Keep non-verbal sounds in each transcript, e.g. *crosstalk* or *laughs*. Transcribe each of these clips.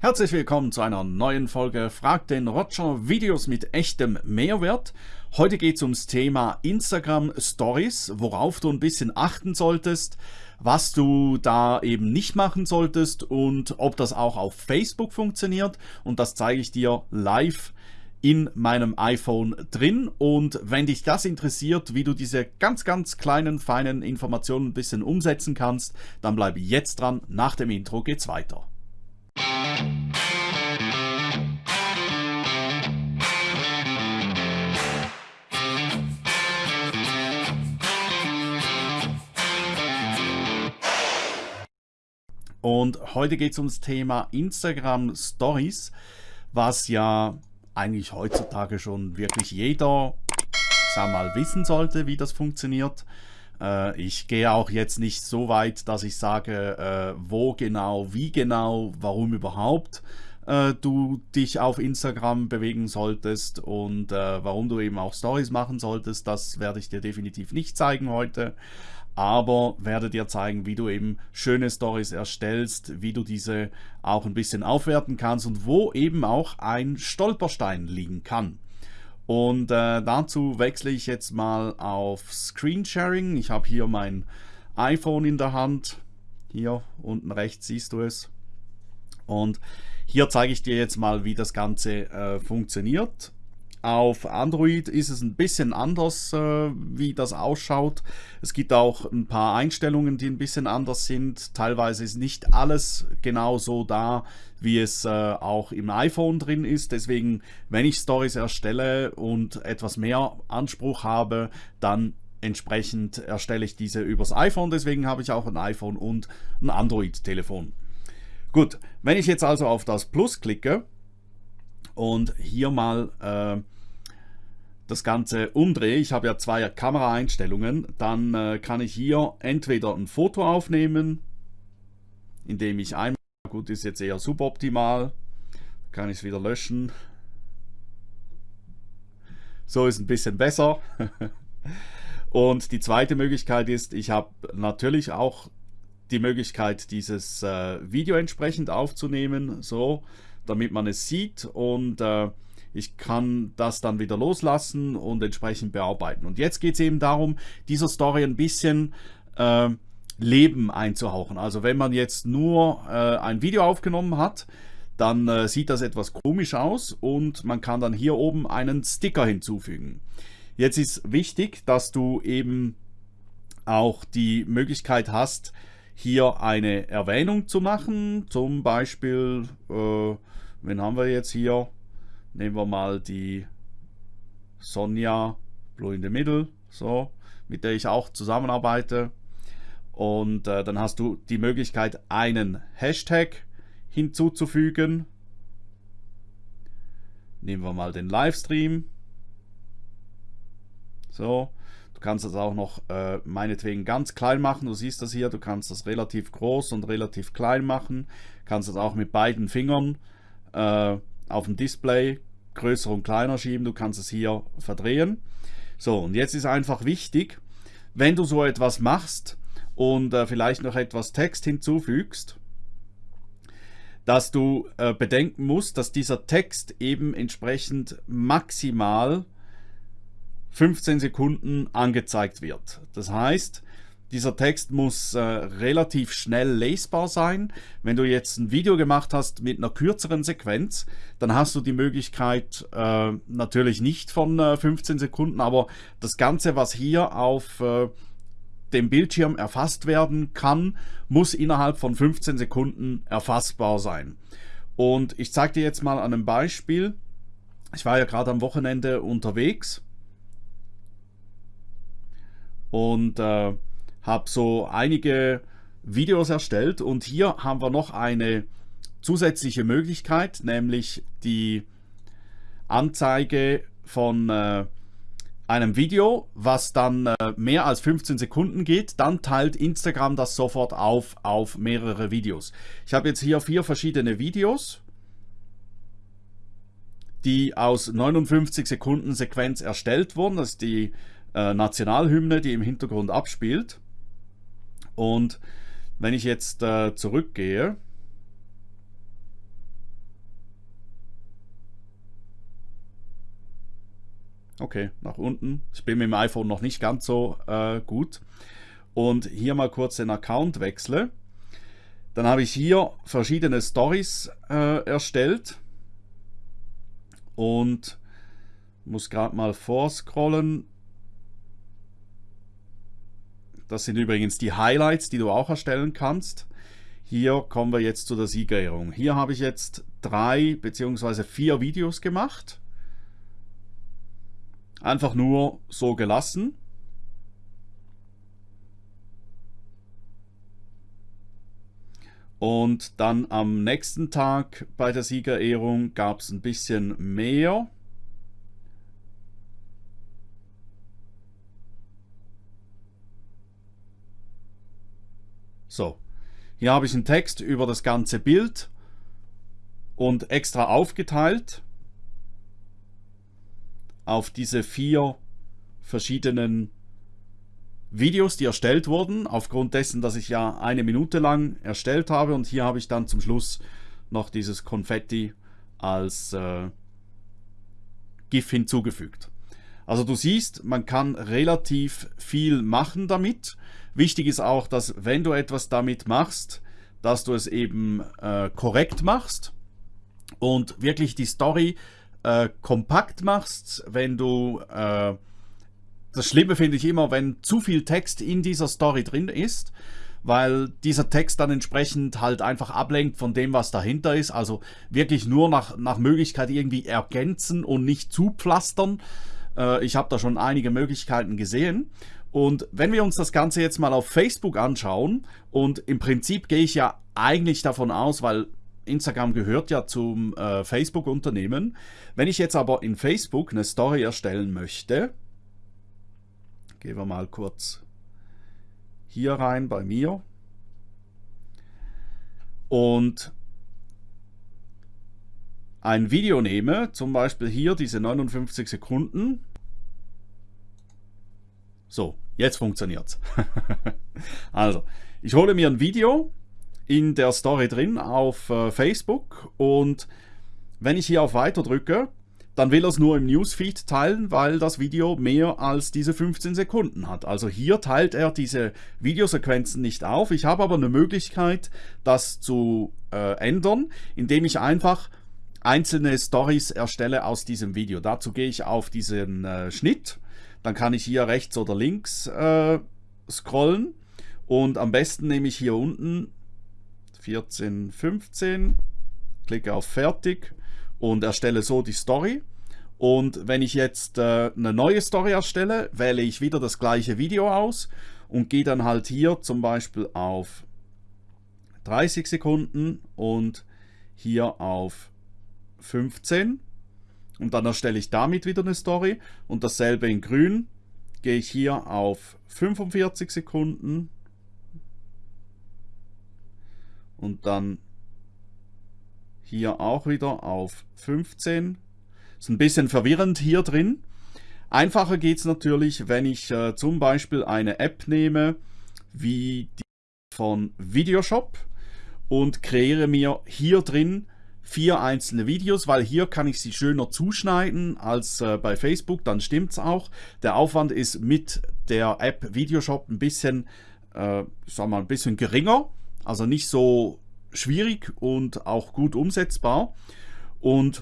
Herzlich willkommen zu einer neuen Folge Frag den Roger Videos mit echtem Mehrwert. Heute geht es ums Thema Instagram Stories, worauf du ein bisschen achten solltest, was du da eben nicht machen solltest und ob das auch auf Facebook funktioniert und das zeige ich dir live in meinem iPhone drin und wenn dich das interessiert, wie du diese ganz ganz kleinen feinen Informationen ein bisschen umsetzen kannst, dann bleibe jetzt dran, nach dem Intro geht's weiter. Und heute geht es ums Thema Instagram Stories, was ja eigentlich heutzutage schon wirklich jeder, sag mal, wissen sollte, wie das funktioniert. Äh, ich gehe auch jetzt nicht so weit, dass ich sage, äh, wo genau, wie genau, warum überhaupt äh, du dich auf Instagram bewegen solltest und warum du eben auch Stories machen solltest. Das werde ich dir definitiv nicht zeigen heute aber werde dir zeigen, wie du eben schöne Stories erstellst, wie du diese auch ein bisschen aufwerten kannst und wo eben auch ein Stolperstein liegen kann. Und äh, dazu wechsle ich jetzt mal auf Screensharing. Ich habe hier mein iPhone in der Hand. Hier unten rechts siehst du es. Und hier zeige ich dir jetzt mal, wie das Ganze äh, funktioniert. Auf Android ist es ein bisschen anders, äh, wie das ausschaut. Es gibt auch ein paar Einstellungen, die ein bisschen anders sind. Teilweise ist nicht alles genau so da, wie es äh, auch im iPhone drin ist. Deswegen, wenn ich Stories erstelle und etwas mehr Anspruch habe, dann entsprechend erstelle ich diese übers iPhone. Deswegen habe ich auch ein iPhone und ein Android-Telefon. Gut, wenn ich jetzt also auf das Plus klicke, und hier mal äh, das Ganze umdrehe, ich habe ja zwei Kameraeinstellungen, dann äh, kann ich hier entweder ein Foto aufnehmen, indem ich einmal, gut ist jetzt eher suboptimal, kann ich es wieder löschen. So ist ein bisschen besser. *laughs* Und die zweite Möglichkeit ist, ich habe natürlich auch die Möglichkeit, dieses äh, Video entsprechend aufzunehmen. So, damit man es sieht und äh, ich kann das dann wieder loslassen und entsprechend bearbeiten. Und jetzt geht es eben darum, dieser Story ein bisschen äh, Leben einzuhauchen. Also wenn man jetzt nur äh, ein Video aufgenommen hat, dann äh, sieht das etwas komisch aus und man kann dann hier oben einen Sticker hinzufügen. Jetzt ist wichtig, dass du eben auch die Möglichkeit hast, hier eine Erwähnung zu machen. Zum Beispiel, äh, wen haben wir jetzt hier? Nehmen wir mal die Sonja Blue in the Middle, so, mit der ich auch zusammenarbeite. Und äh, dann hast du die Möglichkeit, einen Hashtag hinzuzufügen. Nehmen wir mal den Livestream. So, Du kannst das auch noch äh, meinetwegen ganz klein machen. Du siehst das hier, du kannst das relativ groß und relativ klein machen. Kannst das auch mit beiden Fingern äh, auf dem Display größer und kleiner schieben. Du kannst es hier verdrehen. So, und jetzt ist einfach wichtig, wenn du so etwas machst und äh, vielleicht noch etwas Text hinzufügst, dass du äh, bedenken musst, dass dieser Text eben entsprechend maximal 15 Sekunden angezeigt wird. Das heißt, dieser Text muss äh, relativ schnell lesbar sein. Wenn du jetzt ein Video gemacht hast mit einer kürzeren Sequenz, dann hast du die Möglichkeit äh, natürlich nicht von äh, 15 Sekunden, aber das Ganze, was hier auf äh, dem Bildschirm erfasst werden kann, muss innerhalb von 15 Sekunden erfassbar sein. Und ich zeige dir jetzt mal an einem Beispiel. Ich war ja gerade am Wochenende unterwegs und äh, habe so einige Videos erstellt und hier haben wir noch eine zusätzliche Möglichkeit, nämlich die Anzeige von äh, einem Video, was dann äh, mehr als 15 Sekunden geht, dann teilt Instagram das sofort auf auf mehrere Videos. Ich habe jetzt hier vier verschiedene Videos, die aus 59 Sekunden Sequenz erstellt wurden. Das ist die äh, Nationalhymne, die im Hintergrund abspielt. Und wenn ich jetzt äh, zurückgehe, Okay, nach unten. Ich bin mit dem iPhone noch nicht ganz so äh, gut. Und hier mal kurz den Account wechsle. Dann habe ich hier verschiedene Stories äh, erstellt. Und muss gerade mal vorscrollen. Das sind übrigens die Highlights, die du auch erstellen kannst. Hier kommen wir jetzt zu der Siegerehrung. Hier habe ich jetzt drei bzw. vier Videos gemacht. Einfach nur so gelassen. Und dann am nächsten Tag bei der Siegerehrung gab es ein bisschen mehr. So, hier habe ich einen Text über das ganze Bild und extra aufgeteilt auf diese vier verschiedenen Videos, die erstellt wurden, aufgrund dessen, dass ich ja eine Minute lang erstellt habe und hier habe ich dann zum Schluss noch dieses Konfetti als äh, GIF hinzugefügt. Also du siehst, man kann relativ viel machen damit. Wichtig ist auch, dass wenn du etwas damit machst, dass du es eben äh, korrekt machst und wirklich die Story äh, kompakt machst. Wenn du... Äh, das Schlimme finde ich immer, wenn zu viel Text in dieser Story drin ist, weil dieser Text dann entsprechend halt einfach ablenkt von dem, was dahinter ist. Also wirklich nur nach, nach Möglichkeit irgendwie ergänzen und nicht zupflastern. Äh, ich habe da schon einige Möglichkeiten gesehen. Und wenn wir uns das Ganze jetzt mal auf Facebook anschauen, und im Prinzip gehe ich ja eigentlich davon aus, weil Instagram gehört ja zum äh, Facebook-Unternehmen. Wenn ich jetzt aber in Facebook eine Story erstellen möchte, gehen wir mal kurz hier rein bei mir und ein Video nehme, zum Beispiel hier diese 59 Sekunden. So, jetzt funktioniert es. *laughs* also, ich hole mir ein Video in der Story drin auf äh, Facebook und wenn ich hier auf Weiter drücke, dann will er es nur im Newsfeed teilen, weil das Video mehr als diese 15 Sekunden hat. Also hier teilt er diese Videosequenzen nicht auf. Ich habe aber eine Möglichkeit, das zu äh, ändern, indem ich einfach einzelne Stories erstelle aus diesem Video. Dazu gehe ich auf diesen äh, Schnitt, dann kann ich hier rechts oder links äh, scrollen und am besten nehme ich hier unten 14, 15, klicke auf Fertig und erstelle so die Story. Und wenn ich jetzt äh, eine neue Story erstelle, wähle ich wieder das gleiche Video aus und gehe dann halt hier zum Beispiel auf 30 Sekunden und hier auf 15 und dann erstelle ich damit wieder eine Story und dasselbe in grün gehe ich hier auf 45 Sekunden und dann hier auch wieder auf 15. Ist ein bisschen verwirrend hier drin. Einfacher geht es natürlich, wenn ich äh, zum Beispiel eine App nehme, wie die von Videoshop und kreiere mir hier drin vier einzelne Videos, weil hier kann ich sie schöner zuschneiden als äh, bei Facebook, dann stimmt es auch. Der Aufwand ist mit der App Videoshop ein bisschen, äh, sag mal, ein bisschen geringer, also nicht so schwierig und auch gut umsetzbar. Und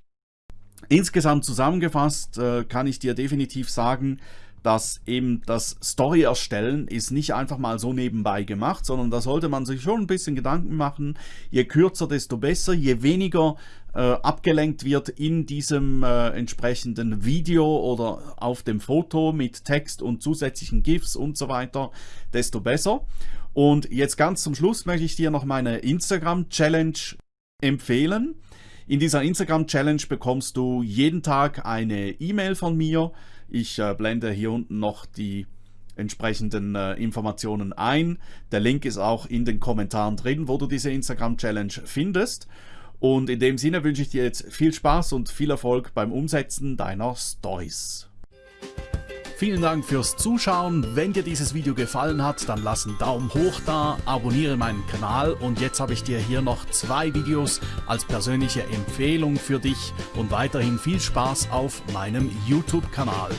insgesamt zusammengefasst äh, kann ich dir definitiv sagen, dass eben das Story erstellen ist nicht einfach mal so nebenbei gemacht, sondern da sollte man sich schon ein bisschen Gedanken machen. Je kürzer, desto besser. Je weniger äh, abgelenkt wird in diesem äh, entsprechenden Video oder auf dem Foto mit Text und zusätzlichen GIFs und so weiter, desto besser. Und jetzt ganz zum Schluss möchte ich dir noch meine Instagram-Challenge empfehlen. In dieser Instagram-Challenge bekommst du jeden Tag eine E-Mail von mir. Ich äh, blende hier unten noch die entsprechenden äh, Informationen ein. Der Link ist auch in den Kommentaren drin, wo du diese Instagram-Challenge findest. Und in dem Sinne wünsche ich dir jetzt viel Spaß und viel Erfolg beim Umsetzen deiner Stories. Vielen Dank fürs Zuschauen. Wenn dir dieses Video gefallen hat, dann lass einen Daumen hoch da, abonniere meinen Kanal und jetzt habe ich dir hier noch zwei Videos als persönliche Empfehlung für dich und weiterhin viel Spaß auf meinem YouTube-Kanal.